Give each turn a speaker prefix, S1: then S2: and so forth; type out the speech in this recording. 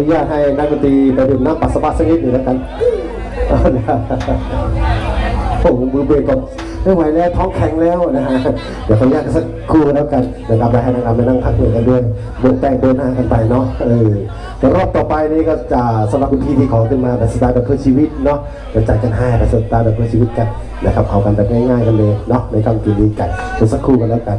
S1: นุญาตให้นักดนตรีไปดื่มน้ำปัสสาวะสักนิดหนึ่งแล้วกันผมมือเบรกก่อนไม่ไหวแล้วท้องแข็งแล้วนะฮะเดี๋ยวขออนุญาตสักครู่แล้วกันนะครับแล้วให้นักงานไปนั่งพักเหนื่อยกันด้วยโบกนแป้งเดินหน้ากันไปเนาะเออรอบต่อไปนี้ก็จะสำหรับคุณพี่ที่ขอขึ้นมาแบบสไตล์แบบเพื่อชีวิตเนาะจะจ่ายจัดกันให้แบบสไตล์แบบเพื่อชีวิตกันนะครับเอากันแบบง่ายๆกันเลยเนาะในคำกินนี้กันดสักครู่กันแล้วกัน